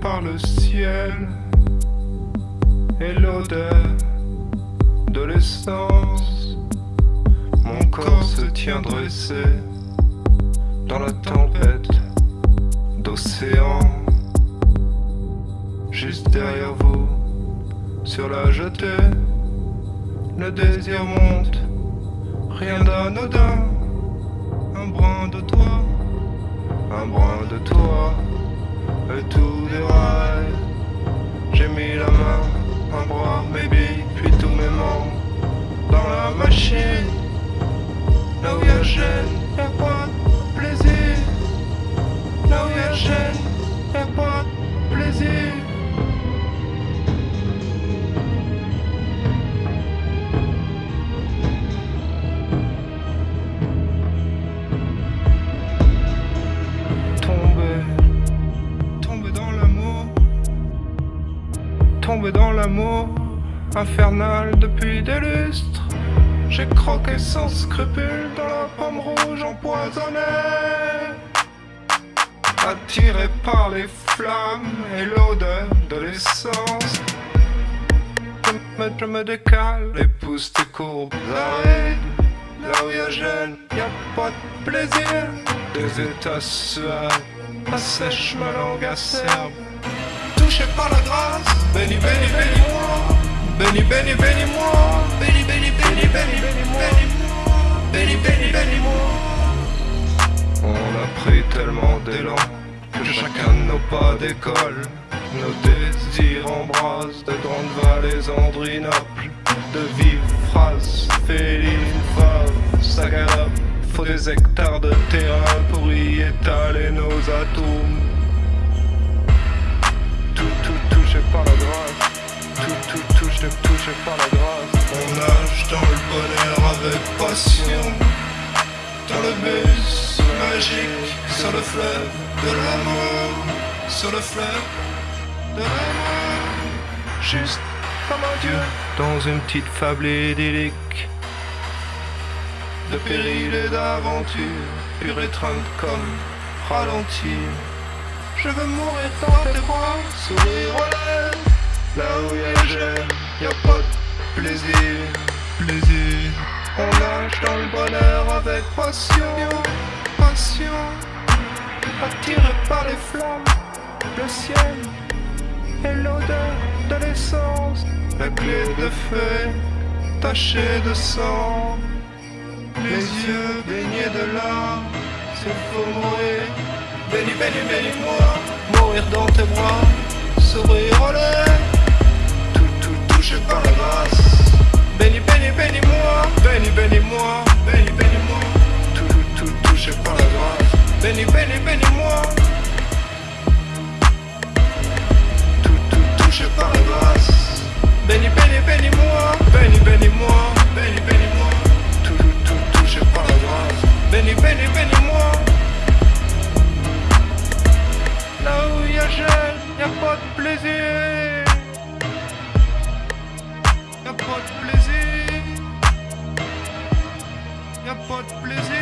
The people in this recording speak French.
par le ciel et l'odeur de l'essence. Mon corps se tient dressé dans la tempête d'océan. Juste derrière vous, sur la jetée, le désir monte, rien d'anodin, tomber dans l'amour infernal depuis des lustres. J'ai croqué sans scrupule dans la pomme rouge empoisonnée. Attiré par les flammes et l'odeur de l'essence. Je me, décale et pousse tes courbes arides. Là où y'a gêne, y'a pas de plaisir. Des états suaves, assèche ma langue acerbe. Touché par la grâce, béni, béni, bénis-moi. Béni, béni, bénis-moi. Béni, béni, béni, béni, bénis-moi. Béni, béni, bénis-moi. On a pris tellement d'élan que chacun de nos pas décolle. Nos désirs embrassent de grandes vallées andrinoples, de vives phrases félines, faves. Faut des hectares de terrain pour y étaler nos atomes. Tout touché, touché par la grâce. On nage dans le bonheur avec passion. Dans le bus magique, sur le fleuve de l'amour. Sur le fleuve de l'amour. Juste comme un dieu dans une petite fable idyllique. De péril et d'aventure, pur étreinte comme ralenti. Je veux mourir dans tes bras, sourire aux lèvres. Là où y'a gêne, y'a pas de plaisir, plaisir. On nage dans le bonheur avec passion, passion. Attiré par les flammes, le ciel et l'odeur de l'essence. La clé de feu tachée de sang. Les yeux baignés de larmes, c'est faut mourir. Béni, béni, bénis-moi, mourir dans tes bras, sourire aux lèvres. béni, bénis-moi. Tout, tout, touché par la grâce. Béni, béni, bénis-moi. Béni, bénis-moi. Béni, bénis-moi. Tout, tout, tout, touché par la grâce. Béni, béni, bénis-moi. Là où y'a gel, y'a pas de plaisir. Y'a pas de plaisir. Y'a pas de plaisir.